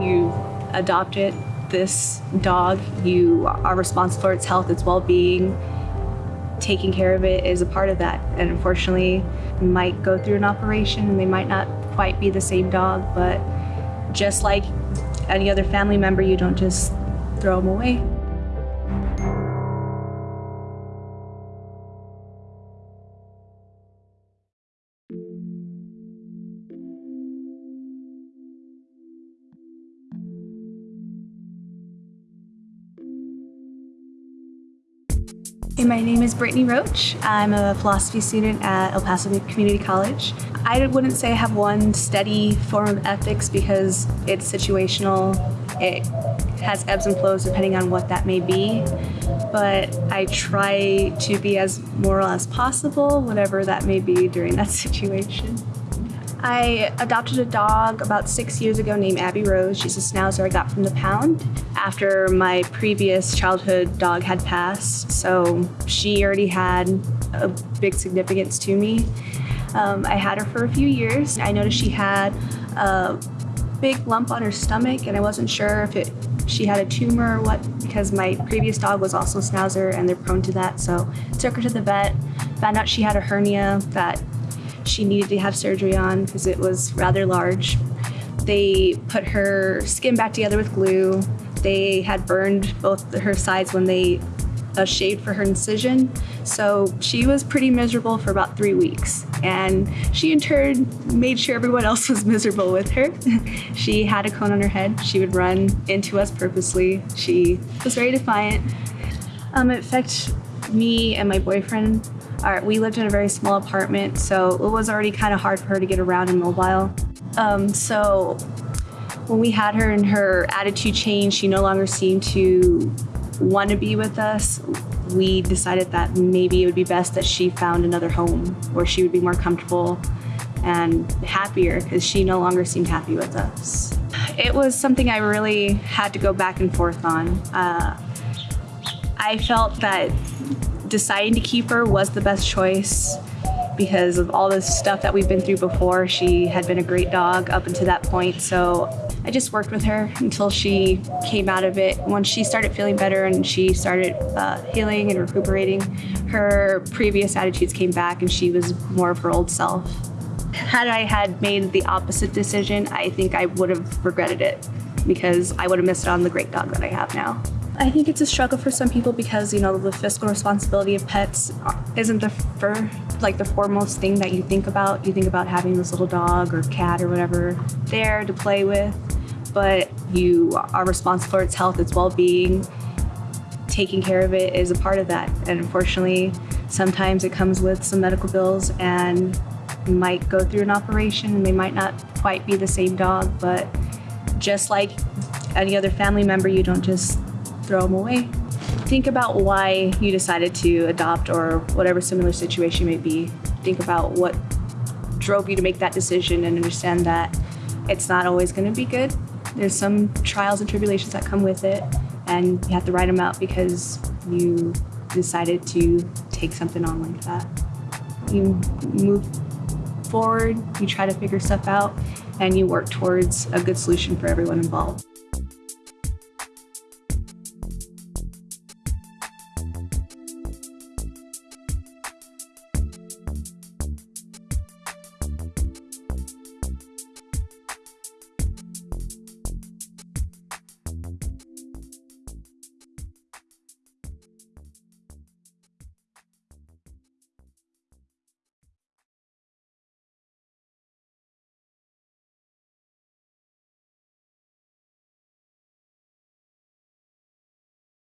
You adopted this dog, you are responsible for its health, its well being. Taking care of it is a part of that. And unfortunately, might go through an operation and they might not quite be the same dog, but just like any other family member, you don't just throw them away. My name is Brittany Roach. I'm a philosophy student at El Paso Community College. I wouldn't say I have one steady form of ethics because it's situational. It has ebbs and flows depending on what that may be. But I try to be as moral as possible, whatever that may be during that situation. I adopted a dog about six years ago named Abby Rose. She's a schnauzer I got from the pound after my previous childhood dog had passed. So she already had a big significance to me. Um, I had her for a few years. I noticed she had a big lump on her stomach and I wasn't sure if it she had a tumor or what because my previous dog was also a schnauzer and they're prone to that. So took her to the vet, found out she had a hernia that she needed to have surgery on because it was rather large. They put her skin back together with glue. They had burned both her sides when they uh, shaved for her incision. So she was pretty miserable for about three weeks. And she in turn made sure everyone else was miserable with her. she had a cone on her head. She would run into us purposely. She was very defiant. Um, it affected me and my boyfriend our, we lived in a very small apartment, so it was already kind of hard for her to get around and mobile. Um, so when we had her and her attitude changed, she no longer seemed to want to be with us. We decided that maybe it would be best that she found another home where she would be more comfortable and happier because she no longer seemed happy with us. It was something I really had to go back and forth on. Uh, I felt that deciding to keep her was the best choice because of all the stuff that we've been through before. She had been a great dog up until that point. So I just worked with her until she came out of it. Once she started feeling better and she started uh, healing and recuperating, her previous attitudes came back and she was more of her old self. Had I had made the opposite decision, I think I would have regretted it because I would have missed out on the great dog that I have now. I think it's a struggle for some people because you know the fiscal responsibility of pets isn't the fir- like the foremost thing that you think about. You think about having this little dog or cat or whatever there to play with, but you are responsible for its health, its well-being. Taking care of it is a part of that, and unfortunately, sometimes it comes with some medical bills and you might go through an operation and they might not quite be the same dog, but just like any other family member, you don't just throw them away. Think about why you decided to adopt or whatever similar situation may be. Think about what drove you to make that decision and understand that it's not always going to be good. There's some trials and tribulations that come with it, and you have to write them out because you decided to take something on like that. You move forward, you try to figure stuff out, and you work towards a good solution for everyone involved.